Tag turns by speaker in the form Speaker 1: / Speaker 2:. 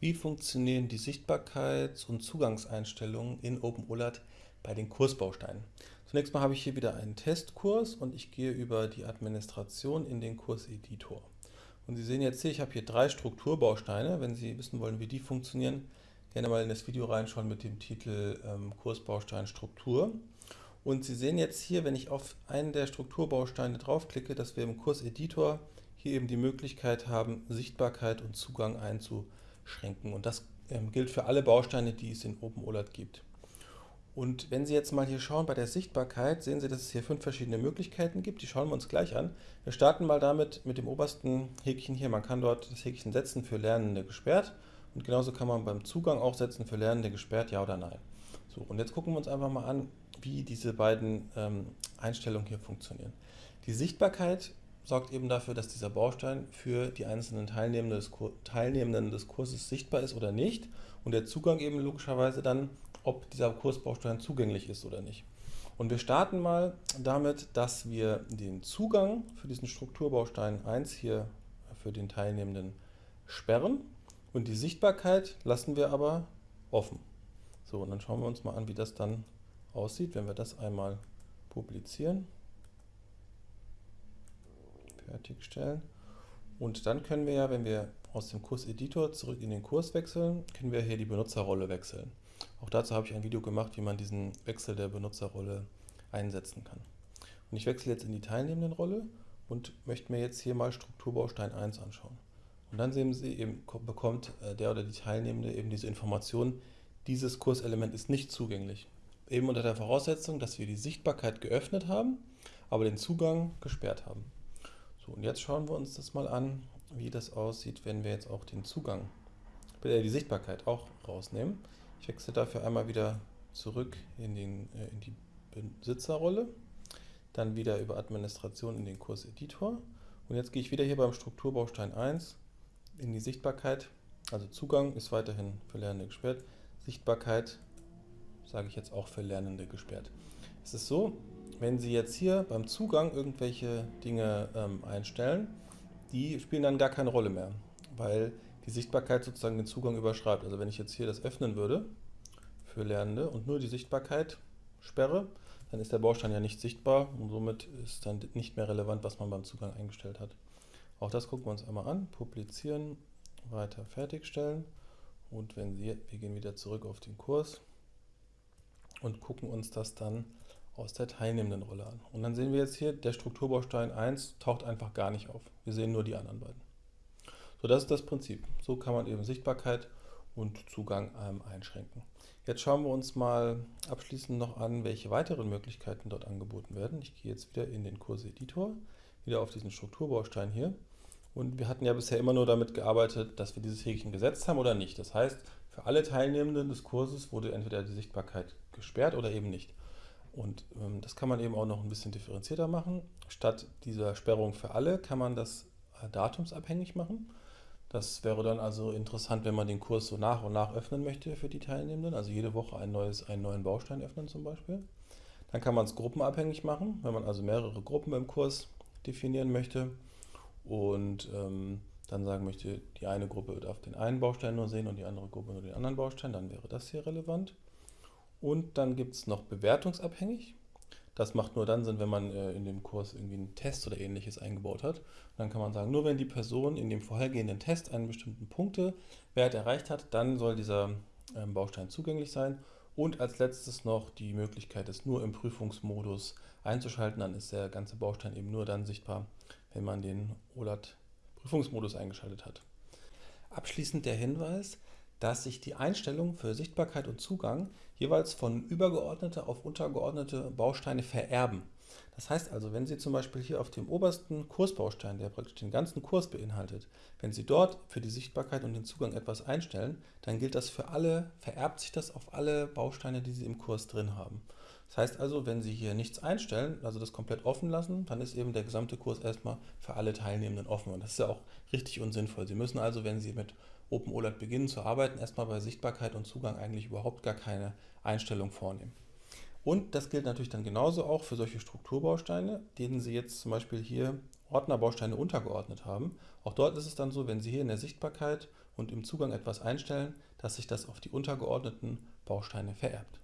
Speaker 1: Wie funktionieren die Sichtbarkeits- und Zugangseinstellungen in OpenOLAT bei den Kursbausteinen? Zunächst mal habe ich hier wieder einen Testkurs und ich gehe über die Administration in den Kurseditor. Und Sie sehen jetzt hier, ich habe hier drei Strukturbausteine. Wenn Sie wissen wollen, wie die funktionieren, gerne mal in das Video reinschauen mit dem Titel ähm, Kursbaustein Struktur. Und Sie sehen jetzt hier, wenn ich auf einen der Strukturbausteine draufklicke, dass wir im Kurseditor hier eben die Möglichkeit haben, Sichtbarkeit und Zugang einzustellen schränken. Und das ähm, gilt für alle Bausteine, die es in OpenOLAT gibt. Und wenn Sie jetzt mal hier schauen bei der Sichtbarkeit, sehen Sie, dass es hier fünf verschiedene Möglichkeiten gibt. Die schauen wir uns gleich an. Wir starten mal damit mit dem obersten Häkchen hier. Man kann dort das Häkchen setzen für Lernende gesperrt. Und genauso kann man beim Zugang auch setzen für Lernende gesperrt, ja oder nein. So, und jetzt gucken wir uns einfach mal an, wie diese beiden ähm, Einstellungen hier funktionieren. Die Sichtbarkeit sorgt eben dafür, dass dieser Baustein für die einzelnen Teilnehmenden des, Teilnehmenden des Kurses sichtbar ist oder nicht und der Zugang eben logischerweise dann, ob dieser Kursbaustein zugänglich ist oder nicht. Und wir starten mal damit, dass wir den Zugang für diesen Strukturbaustein 1 hier für den Teilnehmenden sperren und die Sichtbarkeit lassen wir aber offen. So, und dann schauen wir uns mal an, wie das dann aussieht, wenn wir das einmal publizieren fertigstellen. Und dann können wir ja, wenn wir aus dem Kurseditor zurück in den Kurs wechseln, können wir hier die Benutzerrolle wechseln. Auch dazu habe ich ein Video gemacht, wie man diesen Wechsel der Benutzerrolle einsetzen kann. Und ich wechsle jetzt in die Teilnehmendenrolle und möchte mir jetzt hier mal Strukturbaustein 1 anschauen. Und dann sehen Sie eben, bekommt äh, der oder die Teilnehmende eben diese Information, dieses Kurselement ist nicht zugänglich. Eben unter der Voraussetzung, dass wir die Sichtbarkeit geöffnet haben, aber den Zugang gesperrt haben. So, und jetzt schauen wir uns das mal an, wie das aussieht, wenn wir jetzt auch den Zugang, äh, die Sichtbarkeit auch rausnehmen. Ich wechsle dafür einmal wieder zurück in, den, äh, in die Besitzerrolle, dann wieder über Administration in den Kurseditor und jetzt gehe ich wieder hier beim Strukturbaustein 1 in die Sichtbarkeit, also Zugang ist weiterhin für Lernende gesperrt, Sichtbarkeit sage ich jetzt auch für Lernende gesperrt. Es ist so, wenn Sie jetzt hier beim Zugang irgendwelche Dinge ähm, einstellen, die spielen dann gar keine Rolle mehr, weil die Sichtbarkeit sozusagen den Zugang überschreibt. Also wenn ich jetzt hier das öffnen würde für Lernende und nur die Sichtbarkeit sperre, dann ist der Baustein ja nicht sichtbar und somit ist dann nicht mehr relevant, was man beim Zugang eingestellt hat. Auch das gucken wir uns einmal an, publizieren, weiter fertigstellen und wenn Sie, wir gehen wieder zurück auf den Kurs und gucken uns das dann aus der teilnehmenden Rolle an. Und dann sehen wir jetzt hier, der Strukturbaustein 1 taucht einfach gar nicht auf. Wir sehen nur die anderen beiden. So, das ist das Prinzip. So kann man eben Sichtbarkeit und Zugang ähm, einschränken. Jetzt schauen wir uns mal abschließend noch an, welche weiteren Möglichkeiten dort angeboten werden. Ich gehe jetzt wieder in den Kurseditor, wieder auf diesen Strukturbaustein hier. Und wir hatten ja bisher immer nur damit gearbeitet, dass wir dieses Häkchen gesetzt haben oder nicht. Das heißt, für alle Teilnehmenden des Kurses wurde entweder die Sichtbarkeit gesperrt oder eben nicht. Und ähm, das kann man eben auch noch ein bisschen differenzierter machen. Statt dieser Sperrung für alle kann man das äh, datumsabhängig machen. Das wäre dann also interessant, wenn man den Kurs so nach und nach öffnen möchte für die Teilnehmenden, also jede Woche ein neues, einen neuen Baustein öffnen zum Beispiel. Dann kann man es gruppenabhängig machen, wenn man also mehrere Gruppen im Kurs definieren möchte und ähm, dann sagen möchte, die eine Gruppe darf den einen Baustein nur sehen und die andere Gruppe nur den anderen Baustein, dann wäre das hier relevant. Und dann gibt es noch bewertungsabhängig. Das macht nur dann Sinn, wenn man äh, in dem Kurs irgendwie einen Test oder ähnliches eingebaut hat. dann kann man sagen, nur wenn die Person in dem vorhergehenden Test einen bestimmten Punktewert erreicht hat, dann soll dieser ähm, Baustein zugänglich sein. Und als letztes noch die Möglichkeit, es nur im Prüfungsmodus einzuschalten. Dann ist der ganze Baustein eben nur dann sichtbar, wenn man den OLAT-Prüfungsmodus eingeschaltet hat. Abschließend der Hinweis, dass sich die Einstellungen für Sichtbarkeit und Zugang jeweils von übergeordnete auf untergeordnete Bausteine vererben. Das heißt also, wenn Sie zum Beispiel hier auf dem obersten Kursbaustein, der praktisch den ganzen Kurs beinhaltet, wenn Sie dort für die Sichtbarkeit und den Zugang etwas einstellen, dann gilt das für alle, vererbt sich das auf alle Bausteine, die Sie im Kurs drin haben. Das heißt also, wenn Sie hier nichts einstellen, also das komplett offen lassen, dann ist eben der gesamte Kurs erstmal für alle Teilnehmenden offen. Und das ist ja auch richtig und sinnvoll. Sie müssen also, wenn Sie mit OpenOLAT beginnen zu arbeiten, erstmal bei Sichtbarkeit und Zugang eigentlich überhaupt gar keine Einstellung vornehmen. Und das gilt natürlich dann genauso auch für solche Strukturbausteine, denen Sie jetzt zum Beispiel hier Ordnerbausteine untergeordnet haben. Auch dort ist es dann so, wenn Sie hier in der Sichtbarkeit und im Zugang etwas einstellen, dass sich das auf die untergeordneten Bausteine vererbt.